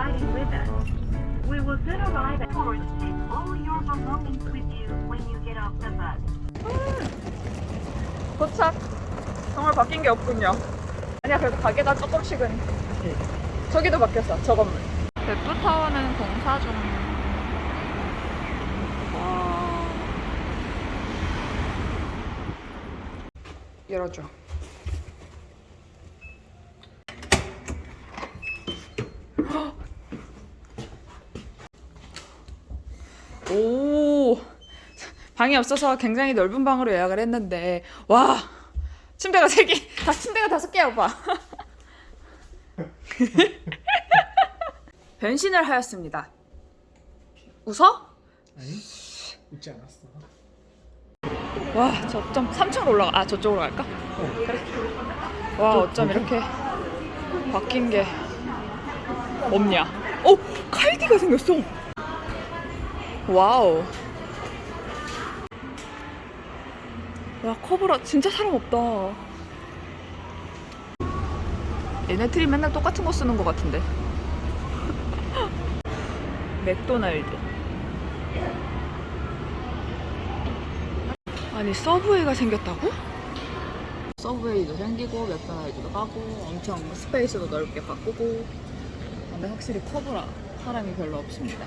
riding with us. We will soon arrive at Forge. Take all your belongings with you when you get off the bus. 음, 도착. 정말 바뀐 게 없군요. 아니야, 그래도 가게가 조금씩은. 네. 저기도 바뀌었어, 저 건물. 대프타워는 공사 중. 와... 열어줘. 방이 없어서 굉장히 넓은 방으로 예약을 했는데 와 침대가 세 개, 다 침대가 다섯 개야 오빠. 변신을 하였습니다. 웃어? 아니 웃지 않았어. 와, 저 어쩜 3층으로 올라가. 아, 저쪽으로 갈까? 그래. 와, 어쩜 이렇게 바뀐 게 없냐? 어, 칼디가 생겼어. 와우. 와, 커브라 진짜 사람 없다. 얘네들이 맨날 똑같은 거 쓰는 거 같은데. 맥도날드. 아니 서브웨이가 생겼다고? 서브웨이도 생기고 맥도날드도 가고 엄청 space도 넓게 바꾸고 근데 확실히 커브라 사람이 별로 없습니다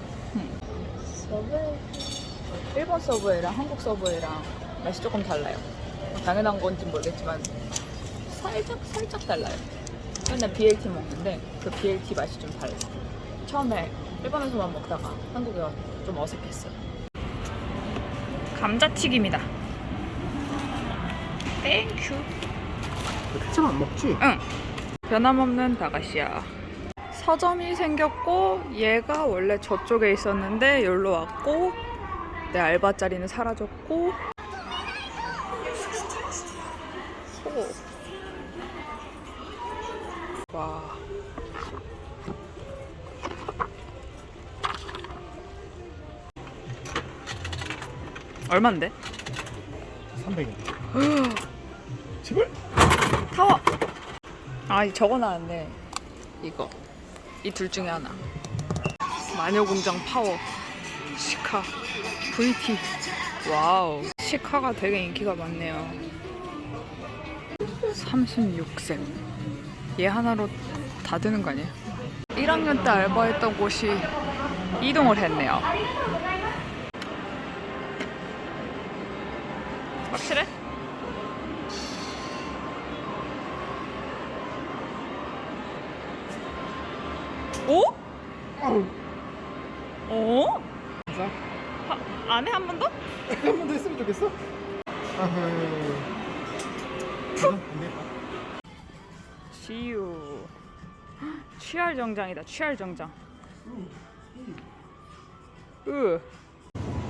서브웨이 일본 서브웨이랑 한국 서브웨이랑 맛이 조금 달라요 당연한 건지 모르겠지만 살짝 살짝 달라요. 맨날 BLT 먹는데 그 BLT 맛이 좀 달라 처음에 일본에서만 먹다가 한국에 와서 좀 어색했어요. 감자튀김이다. Thank you 케첩 안 먹지? 응. 변함없는 駄菓子屋. 서점이 생겼고 얘가 원래 저쪽에 있었는데 여기로 왔고 내 알바 자리는 사라졌고 얼만데? 300원. 제발. 타워. 아, 저거 나왔네. 이거. 이 둘 중에 하나. 마녀공장 파워. 시카. VT. 와우. 시카가 되게 인기가 많네요. 36생. 얘 하나로 다 되는 거 아니에요? 1학년 때 알바했던 곳이 이동을 했네요. 지유 취할 정장이다 취할 정장 으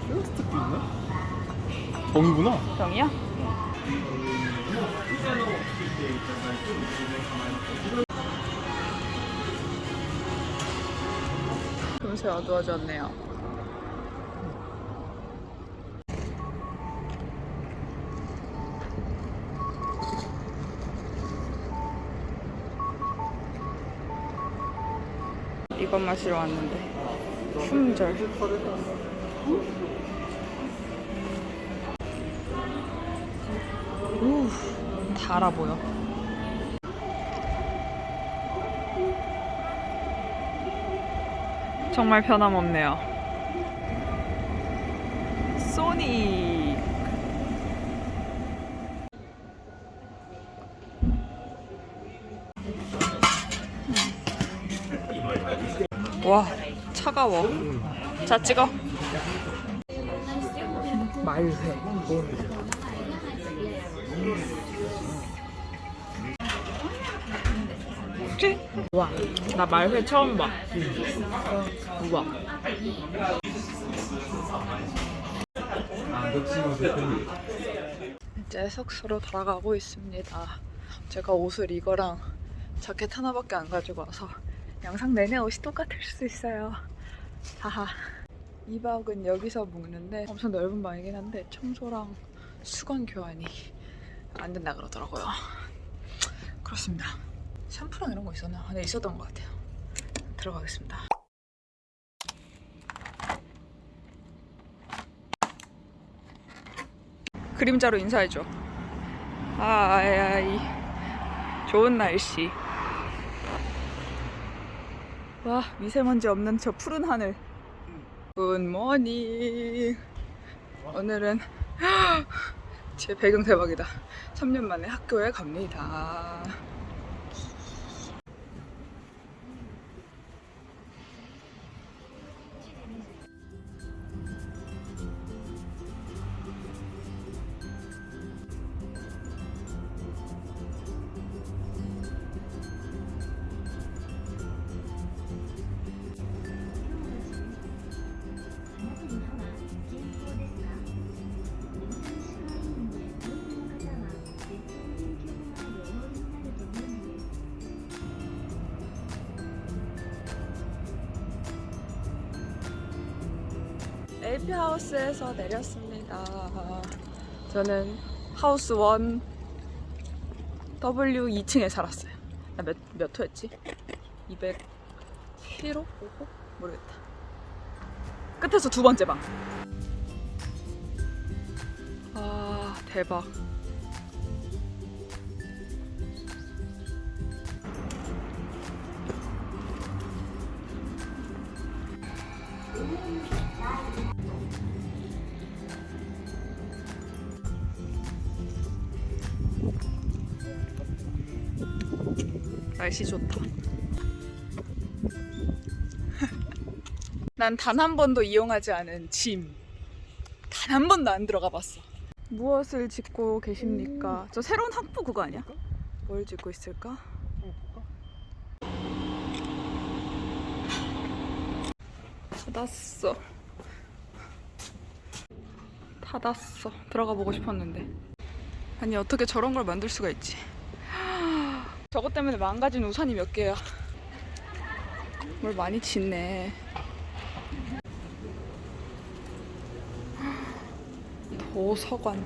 쇼스틱도 있네. 정이구나. 병이야? 금세 어두워졌네요 이것 마시러 왔는데 품절 우 달아 보여. 정말 변함없네요. 소니. 와 차가워. 자 찍어. 말회. 와, 나 말회 처음 봐. 우와. 이제 숙소로 돌아가고 있습니다. 제가 옷을 이거랑 자켓 하나밖에 안 가지고 와서 영상 내내 옷이 똑같을 수 있어요. 하하. 2박은 여기서 묵는데 엄청 넓은 방이긴 한데 청소랑 수건 교환이 안 된다 그러더라고요. 그렇습니다. 샴푸랑 이런 거 있었나? 네, 있었던 것 같아요. 들어가겠습니다. 그림자로 인사해줘. 아, 아이. 좋은 날씨. 와, 미세먼지 없는 저 푸른 하늘. 굿모닝. 오늘은 제 배경 대박이다. 3년 만에 학교에 갑니다. LP 하우스에서 내렸습니다. 저는 하우스 1 W 2층에 살았어요. 나 몇, 몇 호였지? 207호? 5호? 모르겠다. 끝에서 두 번째 방. 아, 대박. 날씨 좋다. 난 단 한 번도 이용하지 않은 짐. 단 한 번도 안 들어가 봤어. 무엇을 짓고 계십니까? 저 새로운 학부 그거 아니야? 뭘 짓고 있을까? 닫았어. 닫았어. 들어가 보고 싶었는데. 아니 어떻게 저런 걸 만들 수가 있지? 저것 때문에 망가진 우산이 몇 개야. 뭘 많이 짓네. 도서관.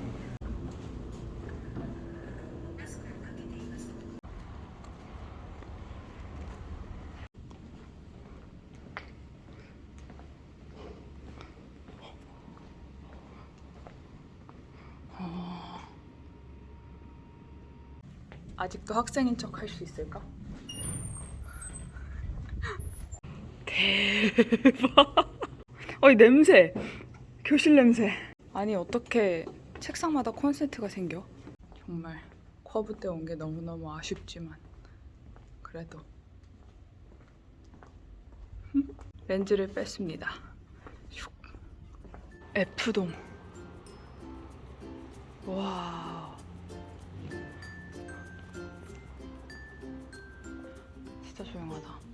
아직도 학생인 척 할 수 있을까? 대박. 어이 냄새. 교실 냄새. 아니 어떻게 책상마다 콘센트가 생겨? 정말 커브 때 온 게 너무너무 아쉽지만 그래도 렌즈를 뺐습니다. 슉. F동. 와. 진짜 조용하다.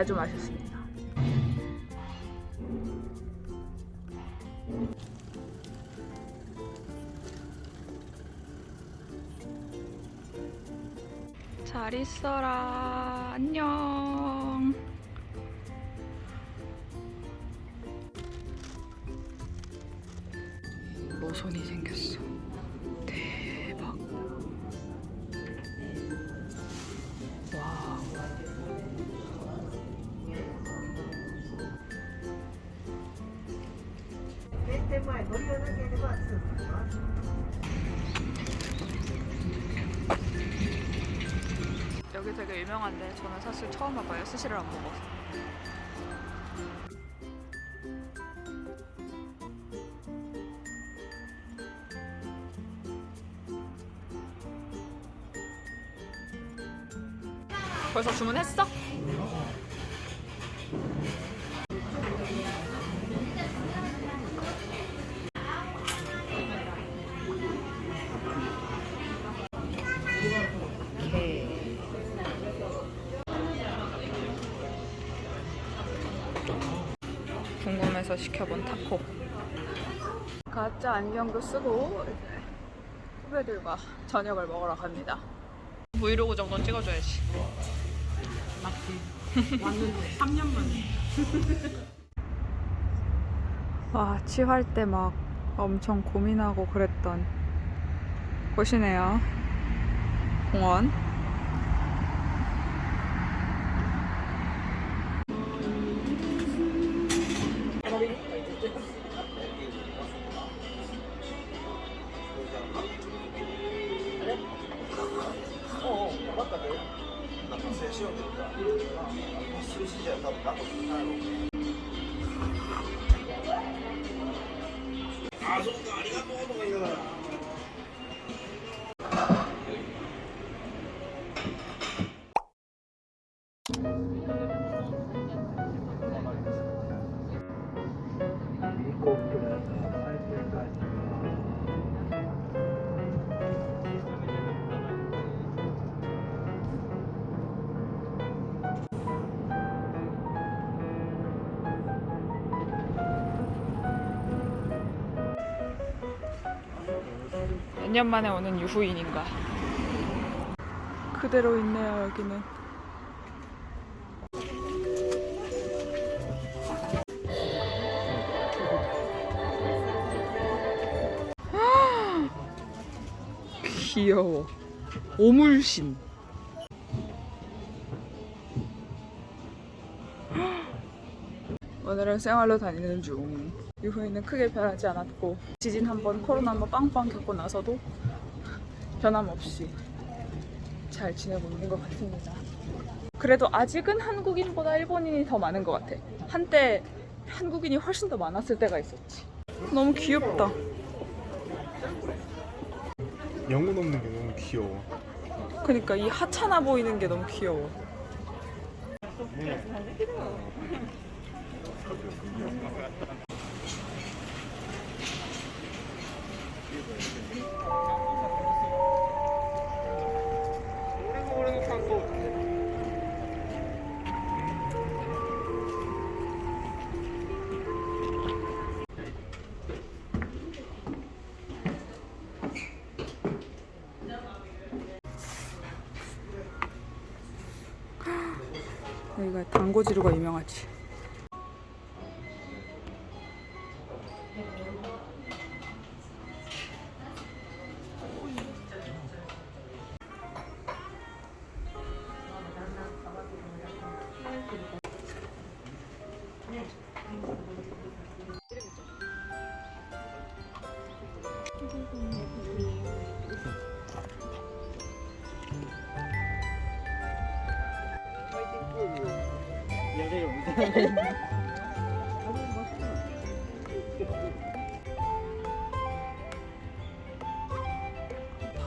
자주 마셨습니다. 잘 있어라. 안녕. 처음 와봐요. 스시를 안 먹어서. 벌써 주문했어? 안경도 쓰고 이제 후배들과 저녁을 먹으러 갑니다. 브이로그 정도는 찍어줘야지. 맞지. 왔는데 3년 만에. 와, 취할 때 막 엄청 고민하고 그랬던 곳이네요. 공원. とう。あ、そっか、ありがとう 몇 년 만에 오는 유후인인가. 그대로 있네요, 여기는. 귀여워. 오물신. 오늘은 생활로 다니는 중. 유후인은 크게 변하지 않았고 지진 한 번, 코로나 한번 빵빵 겪고 나서도 변함없이 잘 지내고 있는 것 같습니다. 그래도 아직은 한국인보다 일본인이 더 많은 것 같아. 한때 한국인이 훨씬 더 많았을 때가 있었지. 너무 귀엽다. 영혼 없는 게 너무 귀여워. 그러니까 이 하찮아 보이는 게 너무 귀여워. 여기가 단고지루가 유명하지.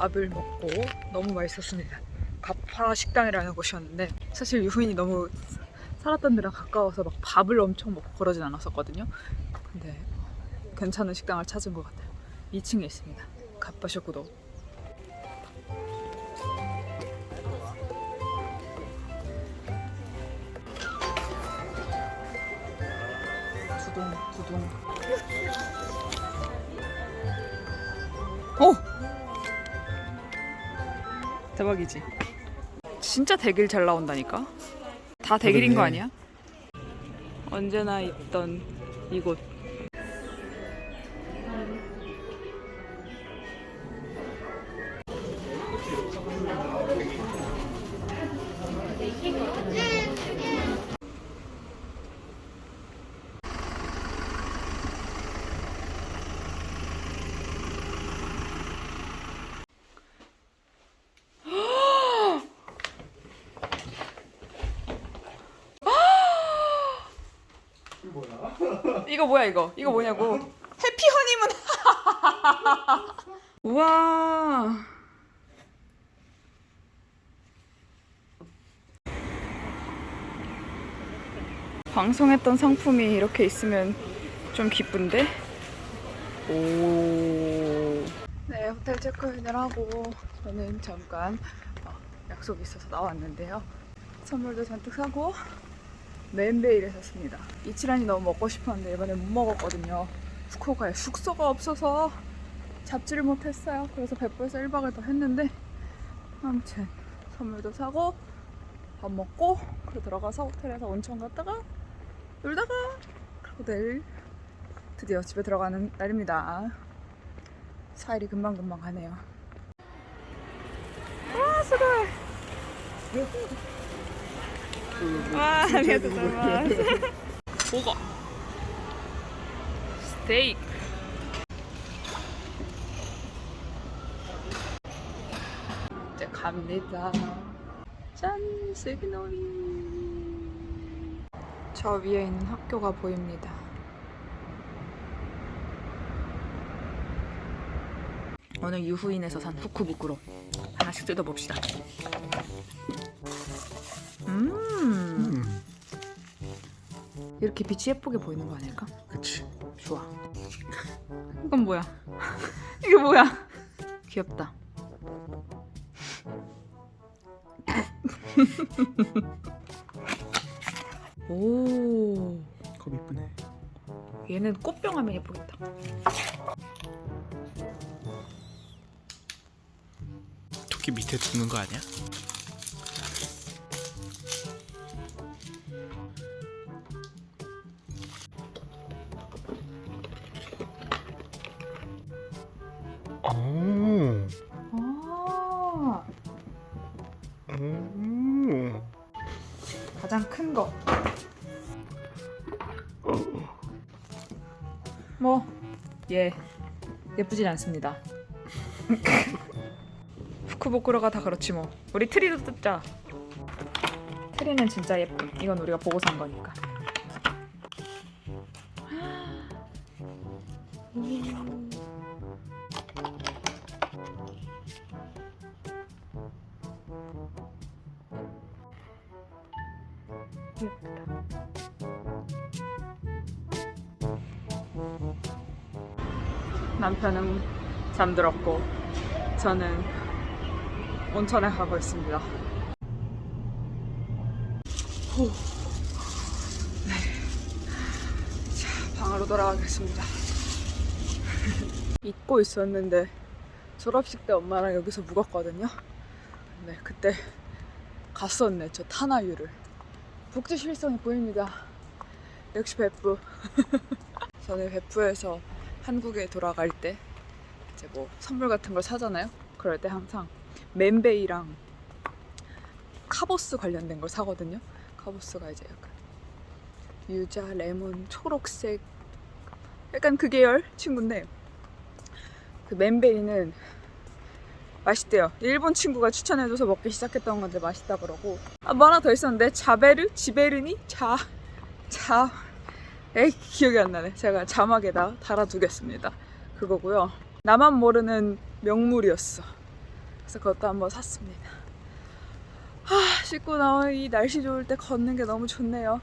밥을 먹고 너무 맛있었습니다. 가파라 식당이라는 곳이었는데 사실 유후인이 너무 살았던 데랑 가까워서 막 밥을 엄청 먹고 그러진 않았었거든요. 근데 괜찮은 식당을 찾은 것 같아요. 2층에 있습니다. 가빠쇼구도. 두둥 두둥. 대박이지. 진짜 대길 잘 나온다니까. 다 대길인 거. 아니야? 언제나 있던 이곳. 이거 뭐야 이거? 이거 뭐냐고? 해피 허니문. 우와. 방송했던 상품이 이렇게 있으면 좀 기쁜데? 오. 네, 호텔 체크인을 하고 저는 잠깐 어, 약속이 있어서 나왔는데요. 선물도 잔뜩 사고 맨베이를 샀습니다. 이치란이 너무 먹고 싶었는데 이번에 못 먹었거든요. 후쿠오카에 숙소가 없어서 잡지를 못했어요. 그래서 백보에서 1박을 더 했는데 아무튼 선물도 사고 밥 먹고 그리고 들어가서 호텔에서 온천 갔다가 놀다가 그리고 내일 드디어 집에 들어가는 날입니다. 4일이 금방금방 가네요. 와 수고해. 와 아리가또 고마스 보거 스테이크 이제 갑니다. 짠 슬기놀이. 저 위에 있는 학교가 보입니다. 오늘 유후인에서 산 후쿠부쿠로 하나씩 뜯어봅시다. 음, 음, 이렇게 빛이 예쁘게 보이는 거 아닐까? 그치. 좋아. 이건 뭐야? 이게 뭐야? 귀엽다. 오, 컵 이쁘네. 얘는 꽃병 하면 예쁘겠다. 아니야? 가장 큰 거. 뭐, 예, 예쁘진 않습니다. 후쿠보쿠로가 다 그렇지 뭐. 우리 트리도 뜯자. 트리는 진짜 예쁨. 이건 우리가 보고 산 거니까. 남편은 잠들었고 저는 온천에 가고 있습니다. 후. 네. 자, 방으로 돌아가겠습니다. 잊고 있었는데 졸업식 때 엄마랑 여기서 묵었거든요. 네, 그때 갔었네, 저 타나유를. 북두 실성이 보입니다. 역시 베프. 저는 베프에서 한국에 돌아갈 때 이제 뭐 선물 같은 걸 사잖아요. 그럴 때 항상 맨베이랑 카보스 관련된 걸 사거든요. 카보스가 이제 약간 유자, 레몬, 초록색 약간 그 계열 친구인데 그 맨베이는 맛있대요. 일본 친구가 추천해줘서 먹기 시작했던 건데 맛있다 그러고 아, 뭐 하나 더 있었는데 자베르? 지베르니? 자... 자... 에이 기억이 안 나네. 제가 자막에다 달아두겠습니다. 그거고요. 나만 모르는 명물이었어. 그래서 그것도 한번 샀습니다. 아, 씻고 나와 이 날씨 좋을 때 걷는 게 너무 좋네요.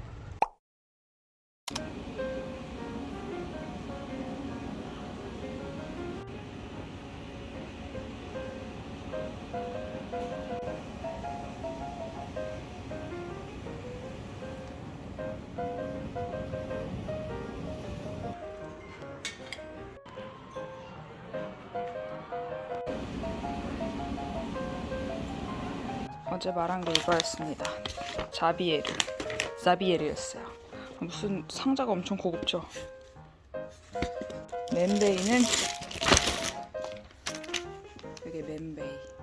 어제 말한 게 이거였습니다. 자비에르. 자비에르였어요. 무슨 상자가 엄청 고급죠. 맨베이는 이게 맨베이.